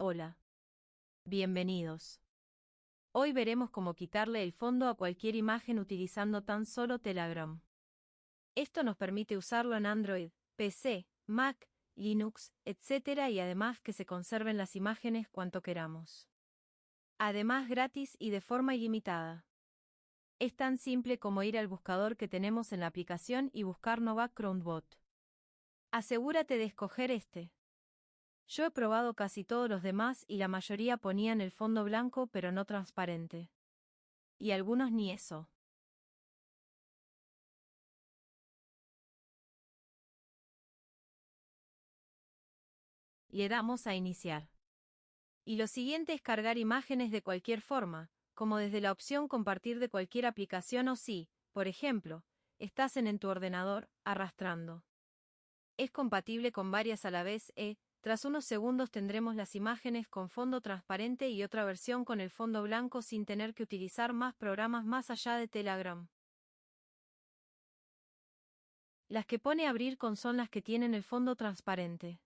Hola. Bienvenidos. Hoy veremos cómo quitarle el fondo a cualquier imagen utilizando tan solo Telegram. Esto nos permite usarlo en Android, PC, Mac, Linux, etc. y además que se conserven las imágenes cuanto queramos. Además gratis y de forma ilimitada. Es tan simple como ir al buscador que tenemos en la aplicación y buscar Nova Bot. Asegúrate de escoger este. Yo he probado casi todos los demás y la mayoría ponían el fondo blanco pero no transparente. Y algunos ni eso. Le damos a iniciar. Y lo siguiente es cargar imágenes de cualquier forma, como desde la opción compartir de cualquier aplicación o si, por ejemplo, estás en, en tu ordenador, arrastrando. Es compatible con varias a la vez e, tras unos segundos tendremos las imágenes con fondo transparente y otra versión con el fondo blanco sin tener que utilizar más programas más allá de Telegram. Las que pone abrir con son las que tienen el fondo transparente.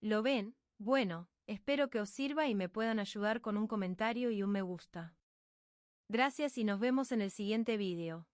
¿Lo ven? Bueno, Espero que os sirva y me puedan ayudar con un comentario y un me gusta. Gracias y nos vemos en el siguiente vídeo.